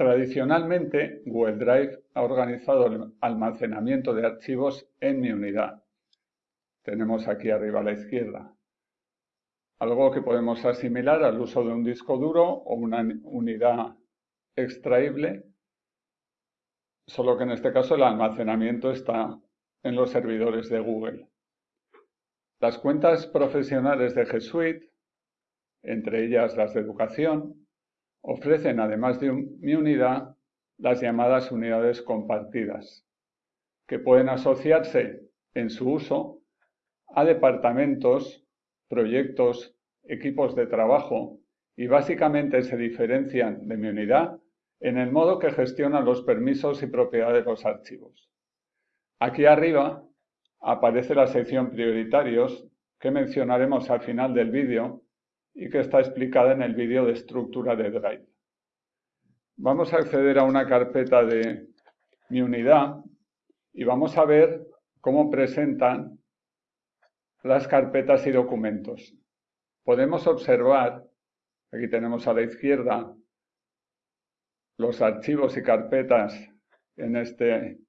Tradicionalmente, Google Drive ha organizado el almacenamiento de archivos en mi unidad. Tenemos aquí arriba a la izquierda. Algo que podemos asimilar al uso de un disco duro o una unidad extraíble, solo que en este caso el almacenamiento está en los servidores de Google. Las cuentas profesionales de G Suite, entre ellas las de educación, ofrecen además de mi unidad las llamadas unidades compartidas, que pueden asociarse en su uso a departamentos, proyectos, equipos de trabajo y básicamente se diferencian de mi unidad en el modo que gestionan los permisos y propiedades de los archivos. Aquí arriba aparece la sección prioritarios que mencionaremos al final del vídeo y que está explicada en el vídeo de estructura de Drive. Vamos a acceder a una carpeta de mi unidad y vamos a ver cómo presentan las carpetas y documentos. Podemos observar, aquí tenemos a la izquierda, los archivos y carpetas en, este,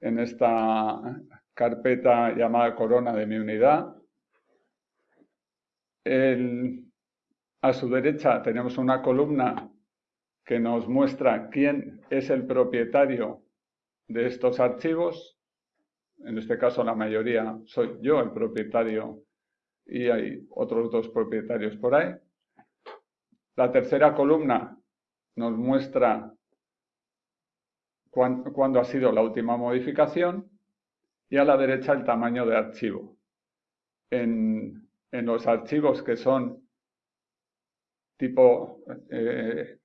en esta carpeta llamada corona de mi unidad. A su derecha tenemos una columna que nos muestra quién es el propietario de estos archivos. En este caso la mayoría soy yo el propietario y hay otros dos propietarios por ahí. La tercera columna nos muestra cuándo ha sido la última modificación y a la derecha el tamaño de archivo. En, los archivos que son tipo eh,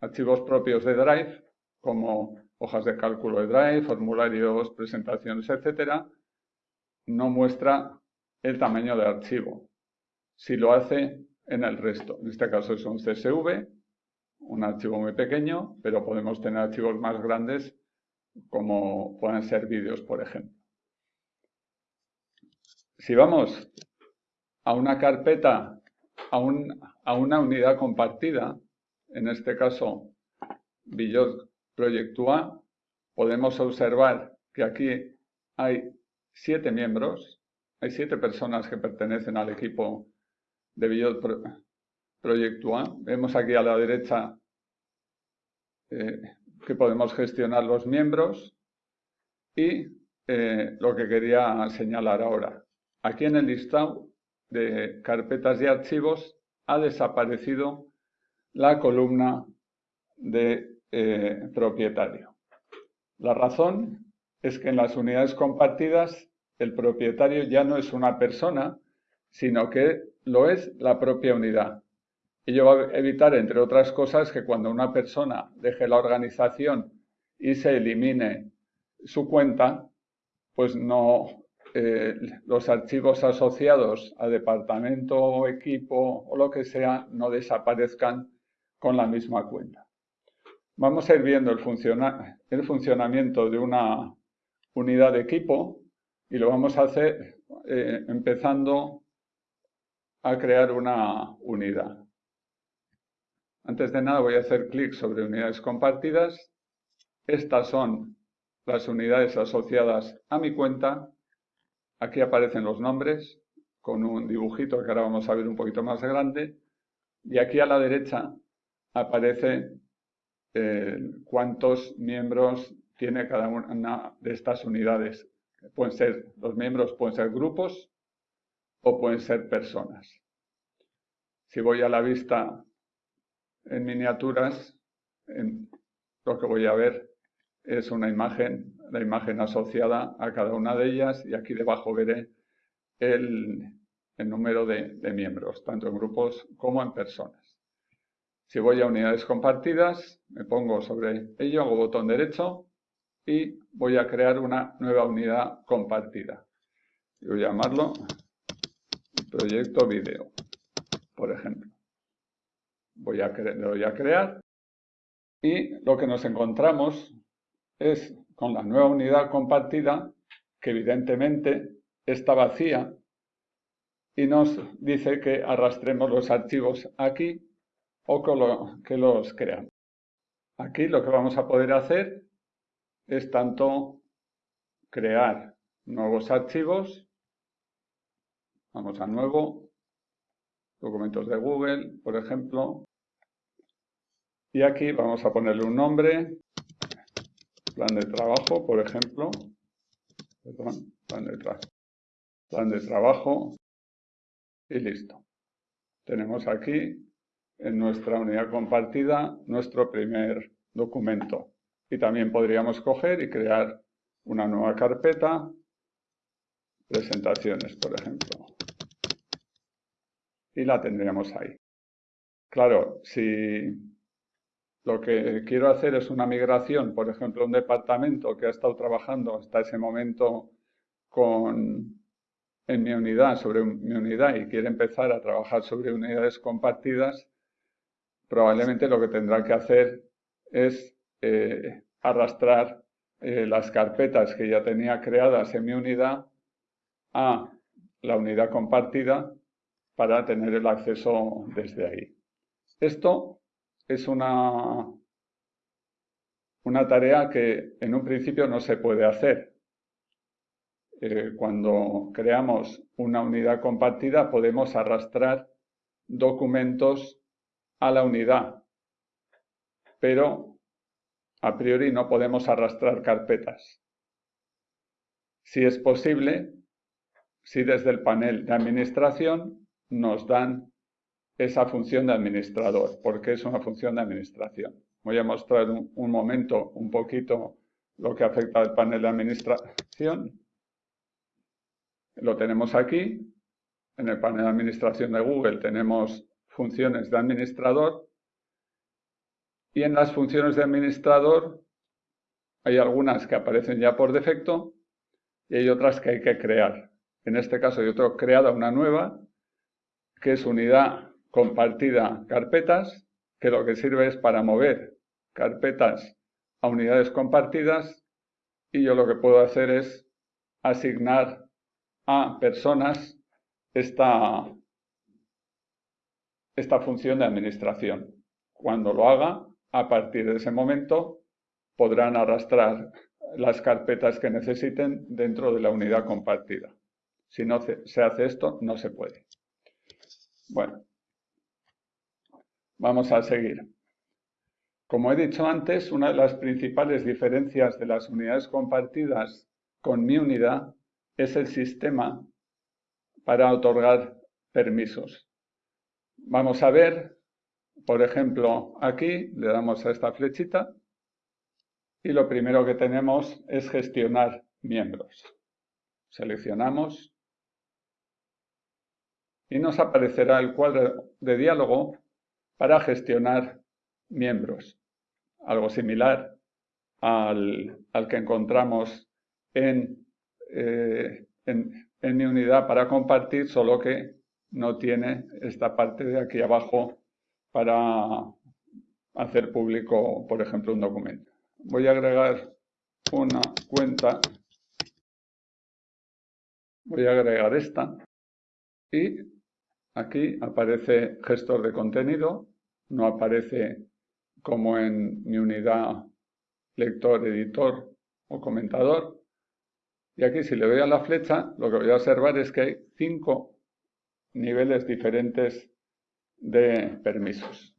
archivos propios de Drive, como hojas de cálculo de Drive, formularios, presentaciones, etc., no muestra el tamaño de archivo. Si lo hace en el resto, en este caso es un CSV, un archivo muy pequeño, pero podemos tener archivos más grandes como pueden ser vídeos, por ejemplo. Si vamos a una carpeta, a, una unidad compartida, en este caso Billot Project podemos observar que aquí hay siete miembros, hay siete personas que pertenecen al equipo de Billot Project Vemos aquí a la derecha eh, que podemos gestionar los miembros y eh, lo que quería señalar ahora. Aquí en el listado de carpetas y archivos ha desaparecido la columna de eh, propietario. La razón es que en las unidades compartidas el propietario ya no es una persona, sino que lo es la propia unidad. Ello va a evitar, entre otras cosas, que cuando una persona deje la organización y se elimine su cuenta, pues no eh, los archivos asociados a departamento o equipo o lo que sea no desaparezcan con la misma cuenta. Vamos a ir viendo el, funcionamiento de una unidad de equipo y lo vamos a hacer eh, empezando a crear una unidad. Antes de nada voy a hacer clic sobre unidades compartidas. Estas son las unidades asociadas a mi cuenta. Aquí aparecen los nombres con un dibujito que ahora vamos a ver un poquito más grande. Y aquí a la derecha aparece eh, cuántos miembros tiene cada una de estas unidades. Pueden ser, los miembros pueden ser grupos o pueden ser personas. Si voy a la vista en miniaturas, lo que voy a ver es una imagen, la imagen asociada a cada una de ellas y aquí debajo veré el, número de, miembros, tanto en grupos como en personas. Si voy a unidades compartidas, me pongo sobre ello, hago botón derecho y voy a crear una nueva unidad compartida. Voy a llamarlo proyecto video, por ejemplo voy a, voy a crear y lo que nos encontramos es con la nueva unidad compartida que evidentemente está vacía y nos dice que arrastremos los archivos aquí o que los creamos. Aquí lo que vamos a poder hacer es tanto crear nuevos archivos, vamos a nuevo, documentos de Google, por ejemplo, y aquí vamos a ponerle un nombre, plan de trabajo, por ejemplo, perdón, plan de, plan de trabajo, y listo. Tenemos aquí en nuestra unidad compartida nuestro primer documento. Y también podríamos coger y crear una nueva carpeta, presentaciones, por ejemplo. Y la tendríamos ahí. Claro, si lo que quiero hacer es una migración, por ejemplo, un departamento que ha estado trabajando hasta ese momento con, en mi unidad, sobre mi unidad, y quiere empezar a trabajar sobre unidades compartidas, probablemente lo que tendrá que hacer es eh, arrastrar eh, las carpetas que ya tenía creadas en mi unidad a la unidad compartida para tener el acceso desde ahí. Esto es una, una tarea que en un principio no se puede hacer. Eh, cuando creamos una unidad compartida podemos arrastrar documentos a la unidad, pero a priori no podemos arrastrar carpetas. Si es posible, si desde el panel de administración nos dan esa función de administrador, porque es una función de administración. Voy a mostrar un, momento un poquito lo que afecta al panel de administración. Lo tenemos aquí. En el panel de administración de Google tenemos funciones de administrador y en las funciones de administrador hay algunas que aparecen ya por defecto y hay otras que hay que crear. En este caso yo tengo creada una nueva que es unidad compartida carpetas, que lo que sirve es para mover carpetas a unidades compartidas y yo lo que puedo hacer es asignar a personas esta, esta función de administración. Cuando lo haga, a partir de ese momento podrán arrastrar las carpetas que necesiten dentro de la unidad compartida. Si no se hace esto, no se puede. Bueno, vamos a seguir. Como he dicho antes, una de las principales diferencias de las unidades compartidas con mi unidad es el sistema para otorgar permisos. Vamos a ver, por ejemplo, aquí le damos a esta flechita y lo primero que tenemos es gestionar miembros. Seleccionamos y nos aparecerá el cuadro de diálogo para gestionar miembros. Algo similar al, que encontramos en, eh, en mi unidad para compartir, solo que no tiene esta parte de aquí abajo para hacer público, por ejemplo, un documento. Voy a agregar una cuenta, voy a agregar esta y aquí aparece gestor de contenido, no aparece como en mi unidad lector, editor o comentador. Y aquí si le doy a la flecha, lo que voy a observar es que hay cinco niveles diferentes de permisos.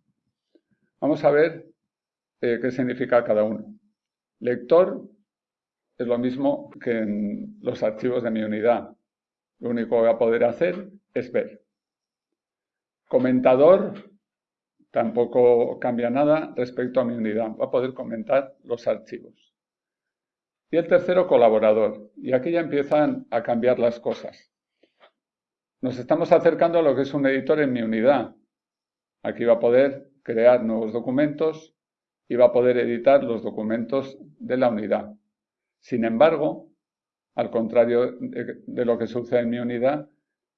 Vamos a ver eh, qué significa cada uno. Lector es lo mismo que en los archivos de mi unidad. Lo único que voy a poder hacer es ver. Comentador tampoco cambia nada respecto a mi unidad. Va a poder comentar los archivos. Y el tercero, colaborador. Y aquí ya empiezan a cambiar las cosas. Nos estamos acercando a lo que es un editor en mi unidad. Aquí va a poder crear nuevos documentos y va a poder editar los documentos de la unidad. Sin embargo, al contrario de lo que sucede en mi unidad,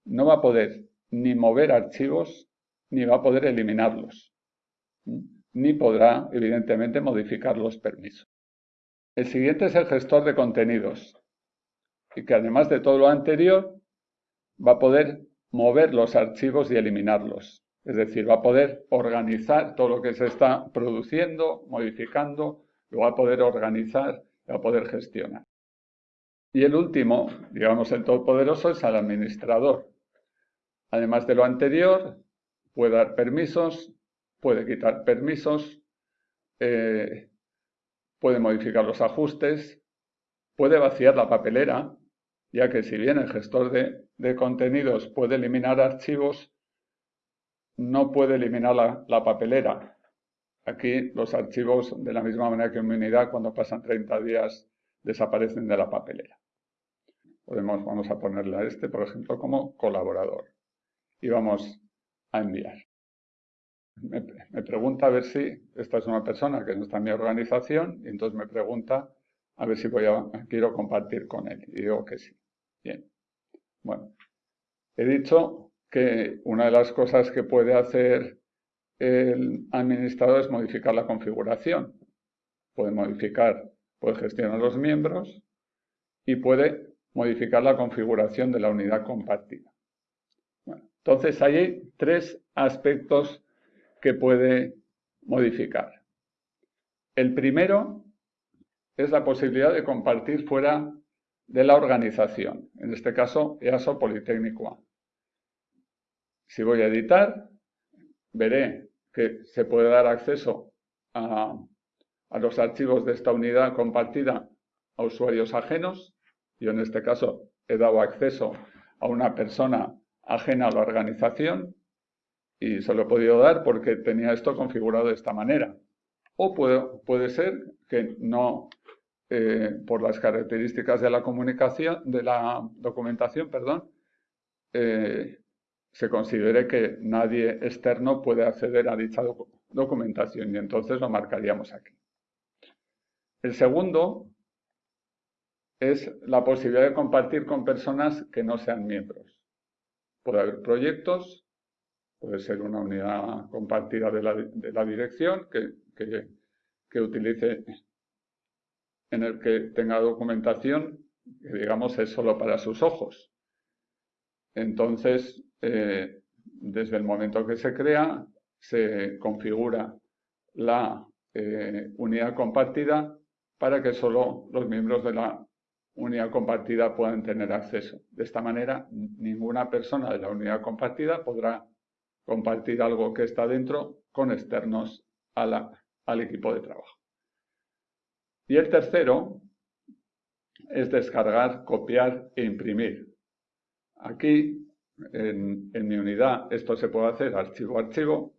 no va a poder ni mover archivos ni va a poder eliminarlos. Ni podrá, evidentemente, modificar los permisos. El siguiente es el gestor de contenidos y que además de todo lo anterior va a poder mover los archivos y eliminarlos. Es decir, va a poder organizar todo lo que se está produciendo, modificando, lo va a poder organizar, va a poder gestionar. Y el último, digamos el todopoderoso, es el administrador. Además de lo anterior, puede dar permisos, puede quitar permisos, eh, puede modificar los ajustes, puede vaciar la papelera, ya que si bien el gestor de, contenidos puede eliminar archivos, no puede eliminar la, papelera. Aquí los archivos, de la misma manera que en mi unidad, cuando pasan 30 días, desaparecen de la papelera. Podemos, vamos a ponerle a este, por ejemplo, como colaborador. Y vamos a enviar. Me, me, pregunta a ver si esta es una persona que no está en mi organización y entonces me pregunta a ver si voy a, quiero compartir con él. Y digo que sí. Bien. Bueno, he dicho que una de las cosas que puede hacer el administrador es modificar la configuración. Puede modificar, puede gestionar los miembros y puede modificar la configuración de la unidad compartida. Entonces hay tres aspectos que puede modificar. El primero es la posibilidad de compartir fuera de la organización, en este caso EASO Politécnico A. Si voy a editar, veré que se puede dar acceso a, los archivos de esta unidad compartida a usuarios ajenos. Yo en este caso he dado acceso a una persona ajena a la organización y se lo he podido dar porque tenía esto configurado de esta manera. O puede, puede ser que no eh, por las características de la comunicación, de la documentación, perdón, eh, se considere que nadie externo puede acceder a dicha documentación y entonces lo marcaríamos aquí. El segundo es la posibilidad de compartir con personas que no sean miembros. Puede haber proyectos, puede ser una unidad compartida de la, dirección que, que utilice en el que tenga documentación que digamos es solo para sus ojos. Entonces, eh, desde el momento que se crea, se configura la eh, unidad compartida para que solo los miembros de la unidad compartida puedan tener acceso. De esta manera, ninguna persona de la unidad compartida podrá compartir algo que está dentro con externos al equipo de trabajo. Y el tercero es descargar, copiar e imprimir. Aquí, en, mi unidad, esto se puede hacer archivo a archivo.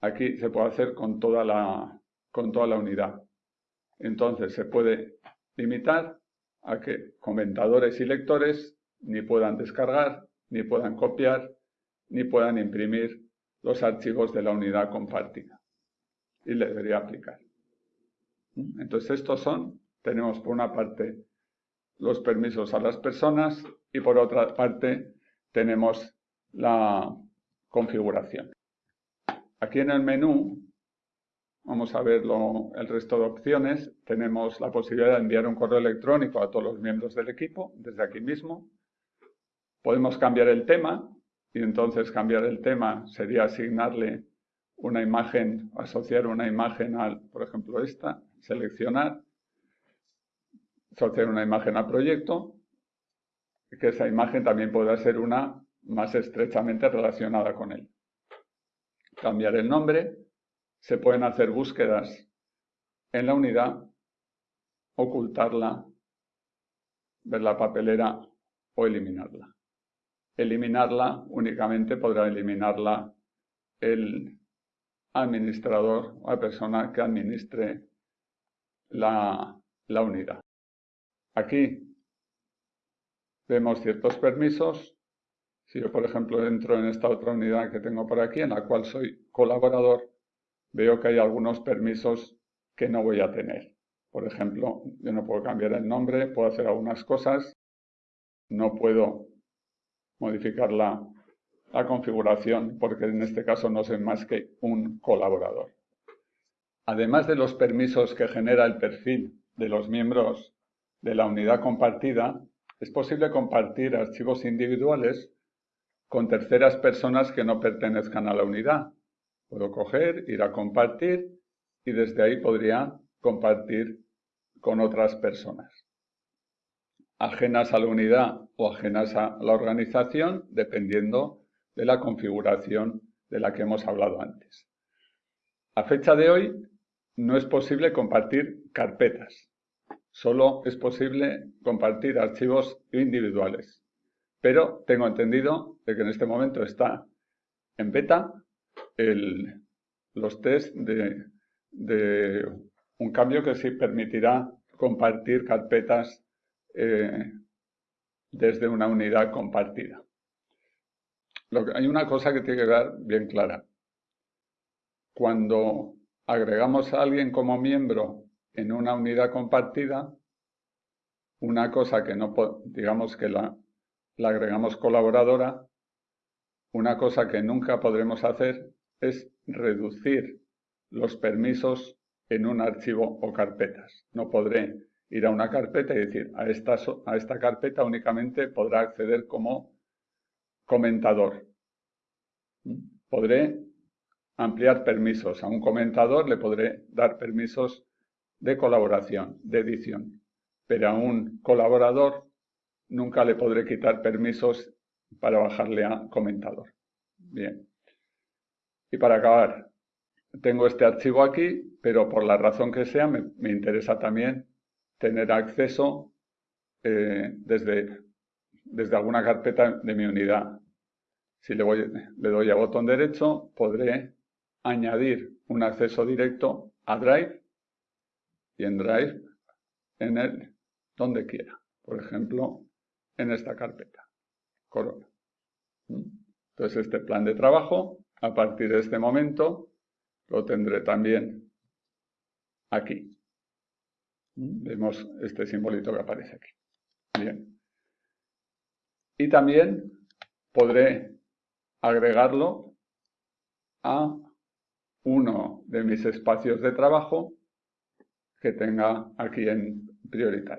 Aquí se puede hacer con toda la, con toda la unidad. Entonces se puede limitar a que comentadores y lectores ni puedan descargar, ni puedan copiar, ni puedan imprimir los archivos de la unidad compartida. Y le debería aplicar. Entonces estos son, tenemos por una parte los permisos a las personas y por otra parte tenemos la configuración. Aquí en el menú, vamos a ver el resto de opciones, tenemos la posibilidad de enviar un correo electrónico a todos los miembros del equipo desde aquí mismo. Podemos cambiar el tema y entonces cambiar el tema sería asignarle una imagen, asociar una imagen al, por ejemplo, esta, seleccionar, asociar una imagen al proyecto, que esa imagen también pueda ser una más estrechamente relacionada con él. Cambiar el nombre, se pueden hacer búsquedas en la unidad, ocultarla, ver la papelera o eliminarla. Eliminarla únicamente podrá eliminarla el administrador o la persona que administre la, unidad. Aquí vemos ciertos permisos. Si yo, por ejemplo, entro en esta otra unidad que tengo por aquí, en la cual soy colaborador, veo que hay algunos permisos que no voy a tener. Por ejemplo, yo no puedo cambiar el nombre, puedo hacer algunas cosas, no puedo modificar la, la configuración porque en este caso no soy más que un colaborador. Además de los permisos que genera el perfil de los miembros de la unidad compartida, es posible compartir archivos individuales con terceras personas que no pertenezcan a la unidad. Puedo coger, ir a compartir y desde ahí podría compartir con otras personas. Ajenas a la unidad o ajenas a la organización, dependiendo de la configuración de la que hemos hablado antes. A fecha de hoy no es posible compartir carpetas. Solo es posible compartir archivos individuales pero tengo entendido de que en este momento está en beta los test de, un cambio que sí permitirá compartir carpetas eh, desde una unidad compartida. hay una cosa que tiene que quedar bien clara. Cuando agregamos a alguien como miembro en una unidad compartida, una cosa que no, digamos que la agregamos colaboradora, una cosa que nunca podremos hacer es reducir los permisos en un archivo o carpetas. No podré ir a una carpeta y decir, a esta, a esta carpeta únicamente podrá acceder como comentador. Podré ampliar permisos. A un comentador le podré dar permisos de colaboración, de edición. Pero a un colaborador nunca le podré quitar permisos para bajarle a comentador. Bien. Y para acabar, tengo este archivo aquí, pero por la razón que sea, me, interesa también tener acceso eh, desde, desde alguna carpeta de mi unidad. Si le, voy, le doy a botón derecho, podré añadir un acceso directo a Drive y en Drive en el donde quiera. Por ejemplo, en esta carpeta, Corona. ¿Mm? Entonces este plan de trabajo, a partir de este momento, lo tendré también aquí. Vemos este simbolito que aparece aquí. Bien. Y también podré agregarlo a uno de mis espacios de trabajo que tenga aquí en prioritario.